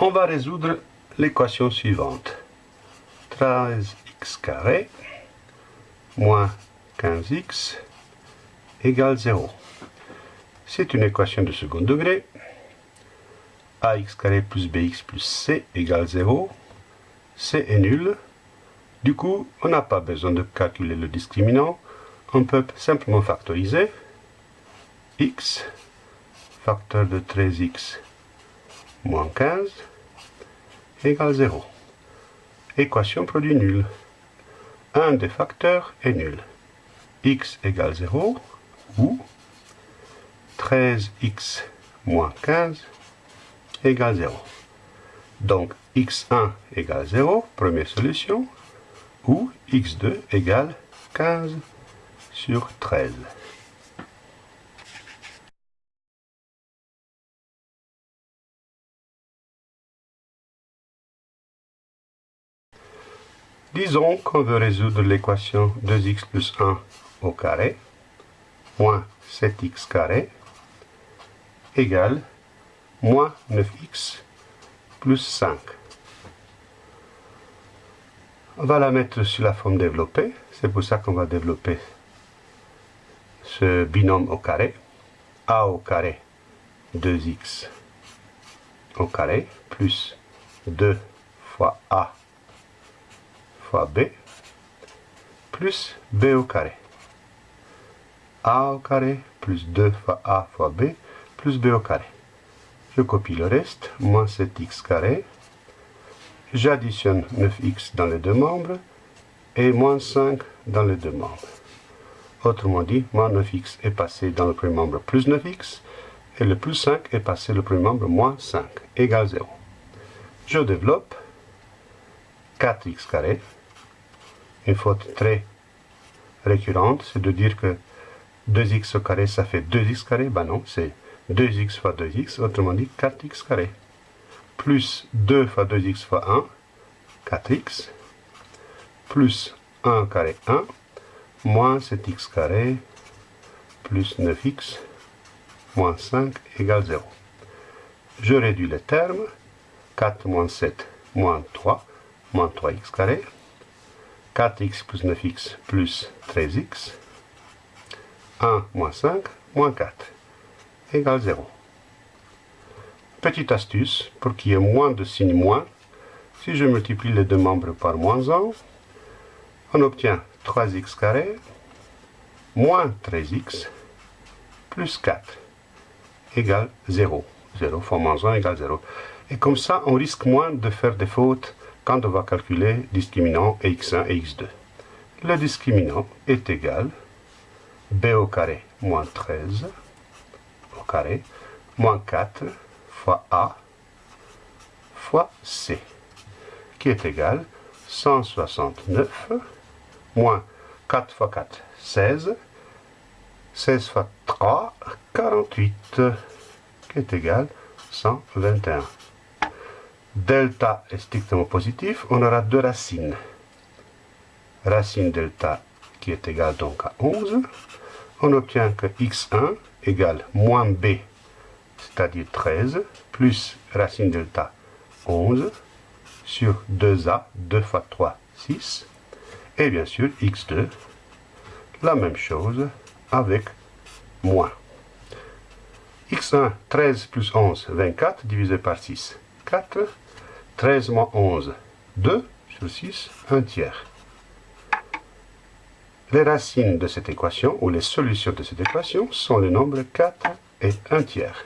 On va résoudre l'équation suivante. 13x carré moins 15x égale 0. C'est une équation de second degré. ax carré plus bx plus c égale 0. c est nul. Du coup, on n'a pas besoin de calculer le discriminant. On peut simplement factoriser x, facteur de 13x moins 15, égale 0. Équation produit nul. Un des facteurs est nul. x égale 0 ou 13x moins 15 égale 0. Donc x1 égale 0, première solution, ou x2 égale 15 sur 13. Disons qu'on veut résoudre l'équation 2x plus 1 au carré moins 7x carré égale moins 9x plus 5. On va la mettre sur la forme développée. C'est pour ça qu'on va développer ce binôme au carré. a au carré 2x au carré plus 2 fois a fois b plus b au carré. a au carré plus 2 fois a fois b plus b au carré. Je copie le reste, moins 7x carré. J'additionne 9x dans les deux membres et moins 5 dans les deux membres. Autrement dit, moins 9x est passé dans le premier membre plus 9x et le plus 5 est passé le premier membre moins 5 égale 0. Je développe 4x carré une faute très récurrente, c'est de dire que 2x au carré, ça fait 2x carré. Ben non, c'est 2x fois 2x, autrement dit 4x carré. Plus 2 fois 2x fois 1, 4x. Plus 1 carré, 1. Moins 7x carré, plus 9x, moins 5 égale 0. Je réduis les termes. 4 moins 7, moins 3, moins 3x carré. 4x plus 9x plus 13x. 1 moins 5 moins 4 égale 0. Petite astuce, pour qu'il y ait moins de signe moins, si je multiplie les deux membres par moins 1, on obtient 3x carré moins 13x plus 4 égale 0. 0 fois moins 1 égale 0. Et comme ça, on risque moins de faire des fautes quand on va calculer discriminant x1 et x2. Le discriminant est égal b au carré moins 13 au carré moins 4 fois a fois c qui est égal 169 moins 4 fois 4 16 16 fois 3 48 qui est égal 121 delta est strictement positif, on aura deux racines. Racine delta qui est égale donc à 11. On obtient que x1 égale moins b, c'est-à-dire 13, plus racine delta 11 sur 2a, 2 fois 3, 6. Et bien sûr, x2, la même chose avec moins. x1, 13 plus 11, 24, divisé par 6, 4. 13 moins 11, 2 sur 6, 1 tiers. Les racines de cette équation, ou les solutions de cette équation, sont les nombres 4 et 1 tiers.